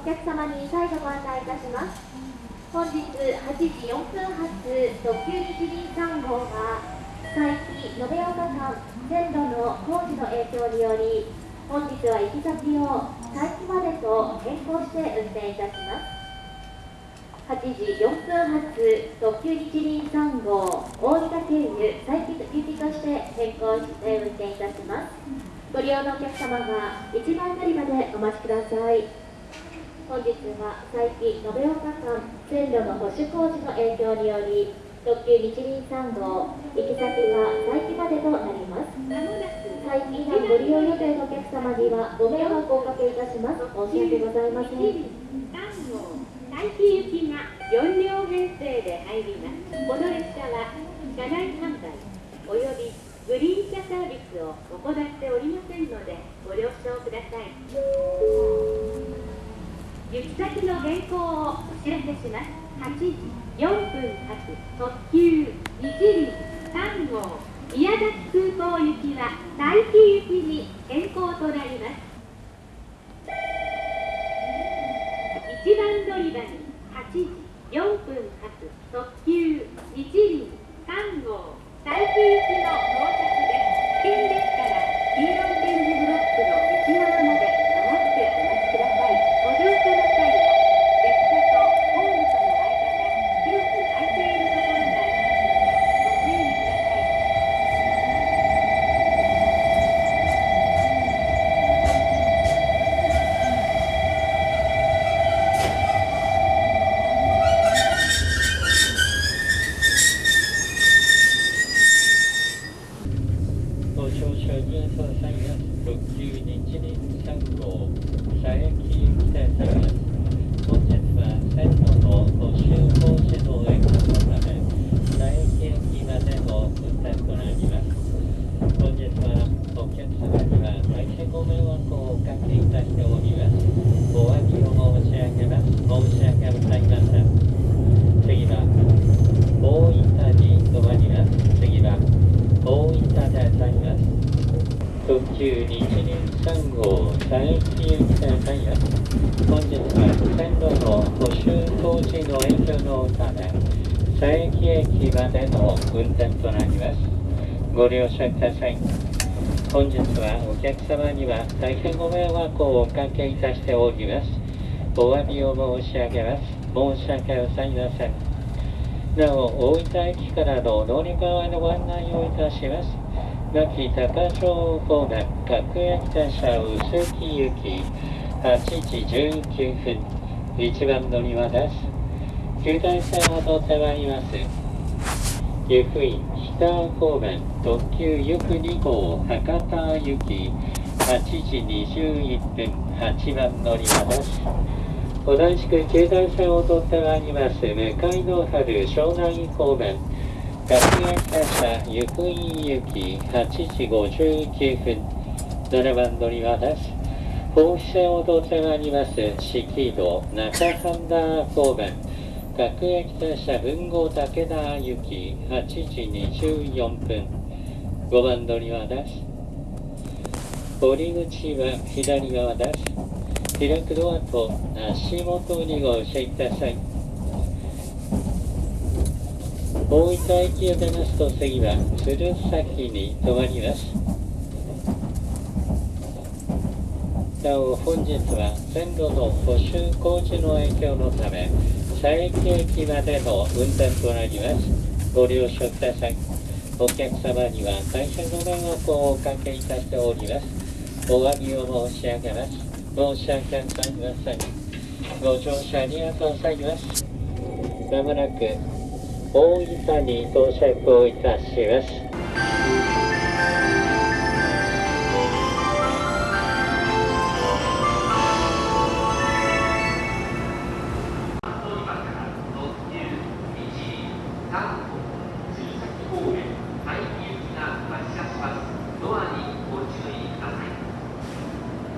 お客様に再度ご案内いたします。本日8時4分発特急日輪3号が佐伯延岡間線路の工事の影響により本日は行き先を佐伯までと変更して運転いたします。8時4分発特急日輪3号大分経由佐伯行きとして変更して運転いたします。ご利用のお客様が一番乗り場でお待ちください。本日は佐伯延岡間線路の保守工事の影響により特急日輪3号行き先が佐伯までとなります。佐伯以南ご利用予定のお客様にはご迷惑をおかけいたします。申し訳ございません。3号佐伯行きが4両編成で入ります。この列車は車内販売およびグリーン車サービスを行っておりませんのでご了承ください。行き先の変更をお知らせします。8時4分発特急日輪3号宮崎空港行きは待機行きに変更となります。1番乗り場にご乗車にくださいます特急日輪3号佐伯行きでございます本日は線路の補修工事の影響のため佐伯駅までの運転となります本日はお客様には大変ご迷惑をおかけいたしております。92日3号第一駅線ダイヤ本日は線路の補修工事の延長のため佐伯駅までの運転となります。ご了承ください。本日はお客様には大変ご迷惑をおかけいたしております。お詫びを申し上げます。申し訳ございません。なお大分駅からの乗り換えのご案内をいたします。亡き高城方面、各駅停車臼木行き、8時19分、1番乗り場です。旧大線を通ってまいります。由布院北方面、特急ゆく2号、博多行き、8時21分、8番乗り場です。同じく京大線を通ってまいります向かいの春湘南方面学園停車由布院行き8時59分。7番乗り場です。豊肥線を通ってまいります四季道中半田方面学園停車文豪武田行き8時24分。5番乗り場です。折口は左側です。開くドアと足元にご注意ください。大分駅を出ますと次は鶴崎に停まります。なお本日は線路の補修工事の影響のため佐伯駅までの運転となります。ご了承ください。お客様には大変ご迷惑をおかけいたしております。お詫びを申し上げます。申し訳ございません。ご乗車ありがとうございます。まもなく大分に到着をいたします。